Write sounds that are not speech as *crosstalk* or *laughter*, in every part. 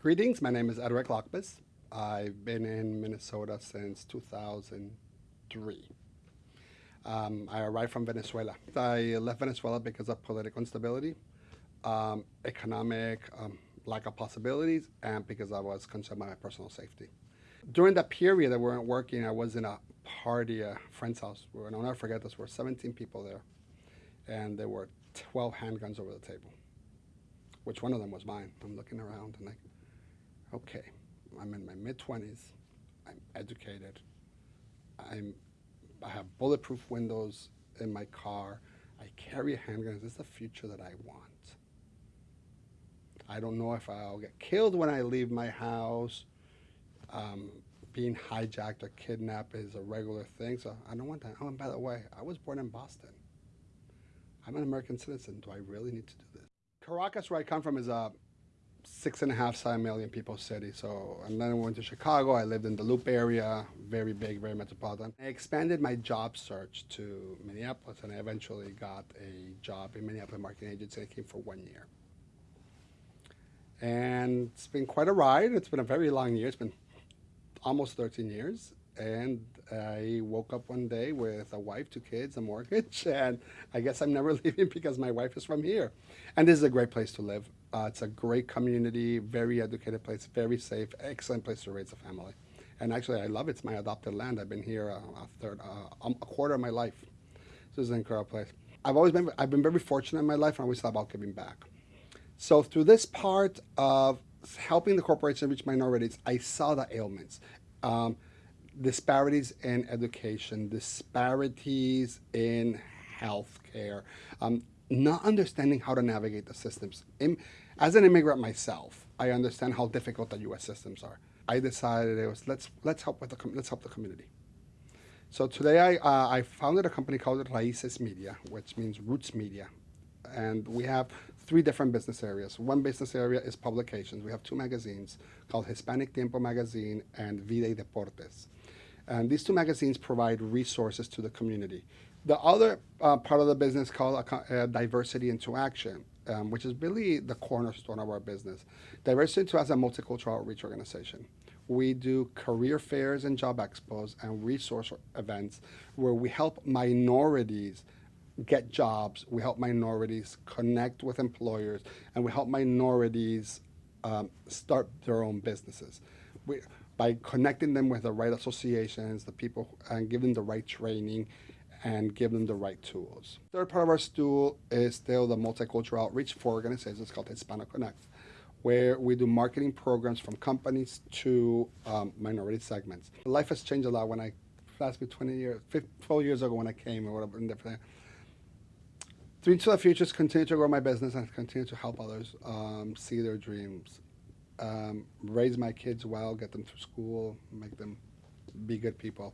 Greetings, my name is Edric Lockbis. I've been in Minnesota since 2003. Um, I arrived from Venezuela. I left Venezuela because of political instability, um, economic um, lack of possibilities, and because I was concerned about my personal safety. During that period that we weren't working, I was in a party, a friend's house, and I'll never forget this, there were 17 people there, and there were 12 handguns over the table, which one of them was mine. I'm looking around and like, okay, I'm in my mid-20s, I'm educated, I'm, I have bulletproof windows in my car, I carry a handgun, is the future that I want? I don't know if I'll get killed when I leave my house. Um, being hijacked or kidnapped is a regular thing, so I don't want that. Oh, and by the way, I was born in Boston. I'm an American citizen. Do I really need to do this? Caracas, where I come from, is a six and a half, seven million people city. So, and then I went to Chicago. I lived in the Loop area, very big, very metropolitan. I expanded my job search to Minneapolis, and I eventually got a job in Minneapolis marketing agency. I came for one year. And it's been quite a ride. It's been a very long year. It's been almost 13 years. And I woke up one day with a wife, two kids, a mortgage, *laughs* and I guess I'm never *laughs* leaving because my wife is from here. And this is a great place to live. Uh, it's a great community, very educated place, very safe, excellent place to raise a family. And actually, I love it. It's my adopted land. I've been here uh, a, third, uh, um, a quarter of my life. So this is an incredible place. I've always been, I've been very fortunate in my life, and I always thought about giving back. So through this part of helping the corporation reach minorities, I saw the ailments. Um, disparities in education, disparities in healthcare, um, not understanding how to navigate the systems. As an immigrant myself, I understand how difficult the U.S. systems are. I decided it was let's let's help with the let's help the community. So today I uh, I founded a company called Raices Media, which means roots media, and we have three different business areas. One business area is publications. We have two magazines called Hispanic Tiempo Magazine and Vida y Deportes. And these two magazines provide resources to the community. The other uh, part of the business called uh, Diversity into Action, um, which is really the cornerstone of our business. Diversity into as a multicultural outreach organization. We do career fairs and job expos and resource events where we help minorities get jobs, we help minorities connect with employers, and we help minorities um, start their own businesses. We, by connecting them with the right associations, the people, and give them the right training, and give them the right tools. Third part of our stool is still the multicultural outreach for organizations called Hispano Connect, where we do marketing programs from companies to um, minority segments. Life has changed a lot when I, last me 20 years, 12 years ago when I came or whatever, Dreams for the future is continue to grow my business and continue to help others um, see their dreams. Um, raise my kids well, get them through school, make them be good people.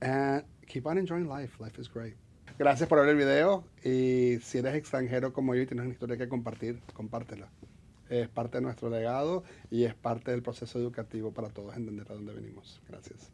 And keep on enjoying life. Life is great. Gracias por ver el video y si eres extranjero como yo y tienes una historia que compartir, compártela. Es parte de nuestro legado y es parte del proceso educativo para todos entender a dónde venimos. Gracias.